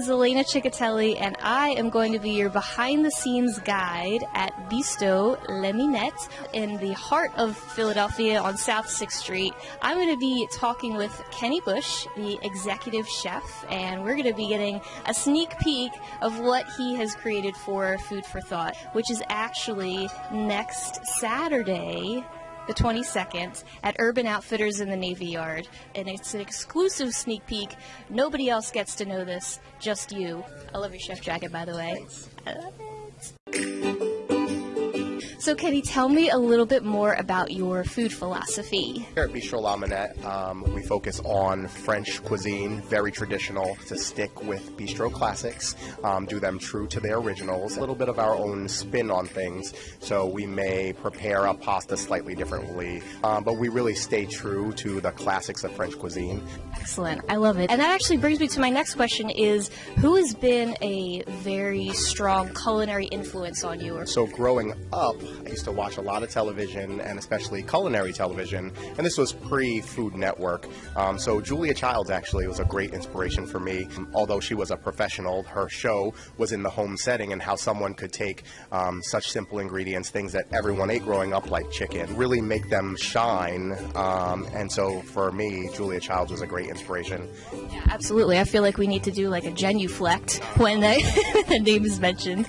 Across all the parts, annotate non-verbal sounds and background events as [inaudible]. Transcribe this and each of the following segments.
Sabrina Ciccatelli, and I am going to be your behind the scenes guide at Bistro La Minette in the heart of Philadelphia on South 6th Street. I'm going to be talking with Kenny Bush, the executive chef, and we're going to be getting a sneak peek of what he has created for Food for Thought, which is actually next Saturday the 22nd at Urban Outfitters in the Navy Yard. And it's an exclusive sneak peek. Nobody else gets to know this, just you. I love your chef jacket, by the way. I love it. So, Kenny, tell me a little bit more about your food philosophy. Here at Bistro La Minette, um, we focus on French cuisine, very traditional, to stick with bistro classics, um, do them true to their originals, a little bit of our own spin on things. So we may prepare a pasta slightly differently, um, but we really stay true to the classics of French cuisine. Excellent. I love it. And that actually brings me to my next question is who has been a very strong culinary influence on you? So growing up, I used to watch a lot of television and especially culinary television, and this was pre Food Network. Um, so Julia Childs actually was a great inspiration for me. Although she was a professional, her show was in the home setting and how someone could take um, such simple ingredients, things that everyone ate growing up, like chicken, really make them shine. Um, and so for me, Julia Childs was a great inspiration. Yeah, absolutely. I feel like we need to do like a genuflect when the, [laughs] the name is mentioned.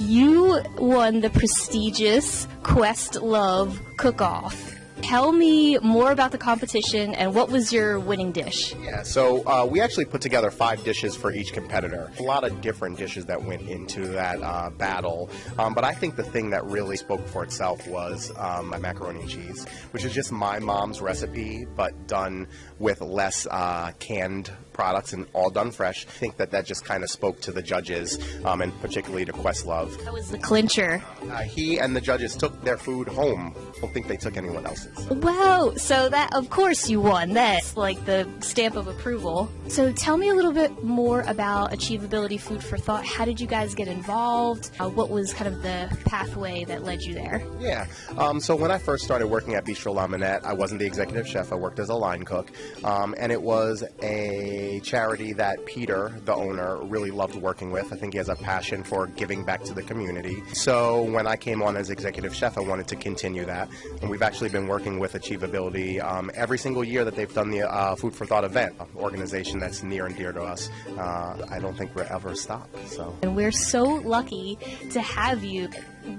You won the prestigious Questlove Cook-Off. Tell me more about the competition and what was your winning dish? Yeah, so uh, we actually put together five dishes for each competitor. A lot of different dishes that went into that uh, battle. Um, but I think the thing that really spoke for itself was um, my macaroni and cheese, which is just my mom's recipe, but done with less uh, canned products and all done fresh. I think that that just kind of spoke to the judges um, and particularly to Questlove. That was the clincher. Uh, he and the judges took their food home. I don't think they took anyone else's. Wow, so that, of course, you won. That's like the stamp of approval. So tell me a little bit more about Achievability Food for Thought. How did you guys get involved? Uh, what was kind of the pathway that led you there? Yeah, um, so when I first started working at Bistro La Minette, I wasn't the executive chef. I worked as a line cook, um, and it was a charity that Peter, the owner, really loved working with. I think he has a passion for giving back to the community. So when I came on as executive chef, I wanted to continue that. And we've actually been working with Achievability um, every single year that they've done the uh, Food for Thought event, an organization that's near and dear to us. Uh, I don't think we'll ever stop. So. And we're so lucky to have you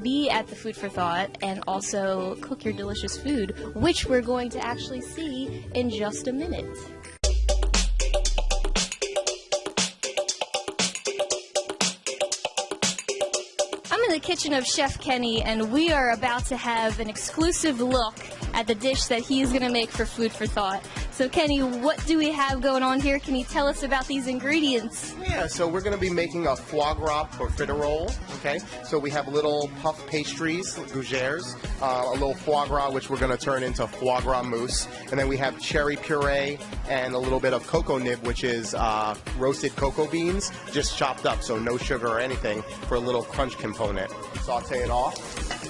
be at the Food for Thought and also cook your delicious food, which we're going to actually see in just a minute. I'm in the kitchen of Chef Kenny, and we are about to have an exclusive look at the dish that he's going to make for Food for Thought. So, Kenny, what do we have going on here? Can you tell us about these ingredients? Yeah, so we're going to be making a foie gras or profiterole. Okay, so we have little puff pastries, gougères, uh, a little foie gras, which we're going to turn into foie gras mousse, and then we have cherry puree and a little bit of cocoa nib, which is uh, roasted cocoa beans, just chopped up, so no sugar or anything, for a little crunch component. Saute it off.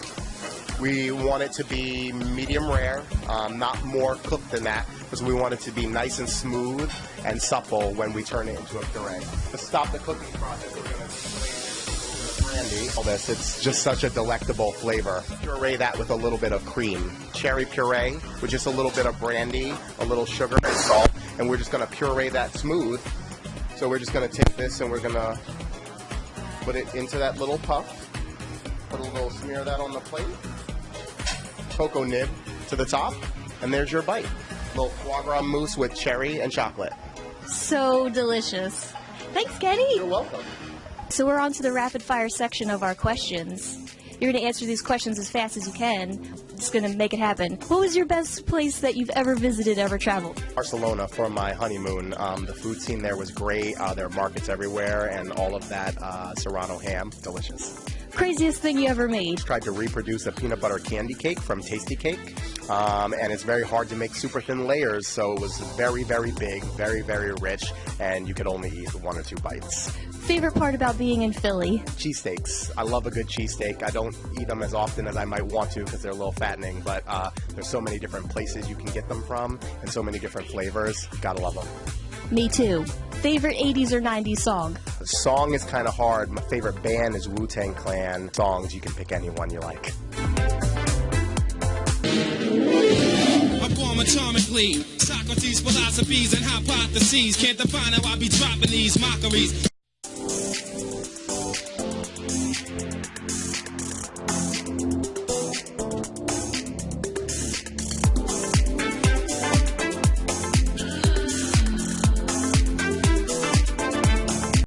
We want it to be medium rare, um, not more cooked than that, because we want it to be nice and smooth and supple when we turn it into a puree. To stop the cooking process, we're going to brandy. All this, it's just such a delectable flavor. Puree that with a little bit of cream. Cherry puree with just a little bit of brandy, a little sugar and salt, and we're just going to puree that smooth. So we're just going to take this and we're going to put it into that little puff. Put a little smear of that on the plate cocoa nib to the top, and there's your bite. Little foie gras mousse with cherry and chocolate. So delicious. Thanks, Kenny. You're welcome. So we're on to the rapid fire section of our questions. You're going to answer these questions as fast as you can. Just going to make it happen. What was your best place that you've ever visited, ever traveled? Barcelona for my honeymoon. Um, the food scene there was great. Uh, there are markets everywhere, and all of that uh, Serrano ham, delicious. Craziest thing you ever made? Tried to reproduce a peanut butter candy cake from Tastykake, um, and it's very hard to make super thin layers, so it was very, very big, very, very rich, and you could only eat one or two bites. Favorite part about being in Philly? Cheesesteaks. I love a good cheesesteak. I don't eat them as often as I might want to because they're a little fattening, but uh, there's so many different places you can get them from and so many different flavors. Gotta love them. Me too. favorite 80s or 90s song? The song is kind of hard. My favorite band is Wu Tang Clan. Songs, you can pick any one you like. Atomically. Socrates' philosophies and hypotheses can't define how I be dropping these mockeries.